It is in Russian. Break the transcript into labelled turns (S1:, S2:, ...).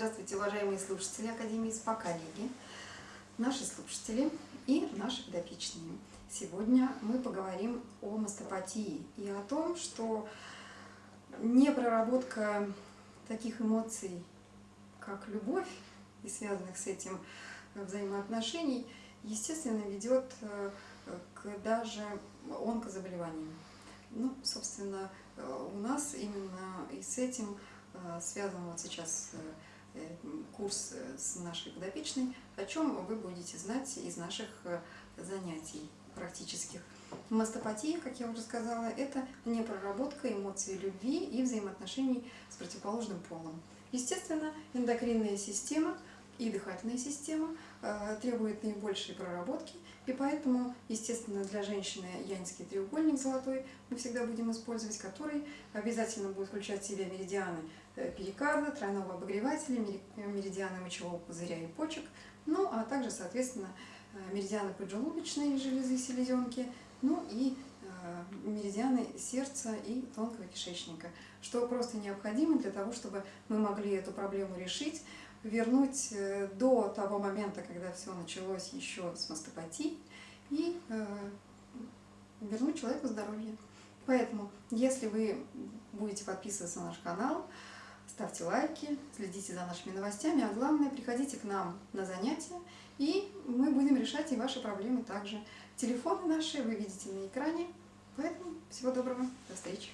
S1: Здравствуйте, уважаемые слушатели Академии СПА, коллеги, наши слушатели и наши подопечные. Сегодня мы поговорим о мастопатии и о том, что непроработка таких эмоций, как любовь и связанных с этим взаимоотношений, естественно, ведет э, к даже онкозаболеваниям. Ну, собственно, э, у нас именно и с этим э, связан вот сейчас Э, курс э, с нашей подопечной, о чем вы будете знать из наших э, занятий практических. Мастопатия, как я уже сказала, это непроработка эмоций любви и взаимоотношений с противоположным полом. Естественно, эндокринная система и дыхательная система э, требуют наибольшей проработки, и поэтому, естественно, для женщины янский треугольник золотой мы всегда будем использовать, который обязательно будет включать в себя меридианы Э, перикарда, тройного обогревателя, меридианы мочевого пузыря и почек, ну а также, соответственно, э, меридианы поджелудочной железы, селезенки, ну и меридианы сердца и тонкого кишечника, что просто необходимо для того, чтобы мы могли эту проблему решить, вернуть до того момента, когда все началось еще с мастопатией, и вернуть человеку здоровье. Поэтому, если вы будете подписываться на наш канал, ставьте лайки, следите за нашими новостями, а главное, приходите к нам на занятия, и мы будем решать и ваши проблемы также. Телефоны наши вы видите на экране, поэтому всего доброго, до встречи!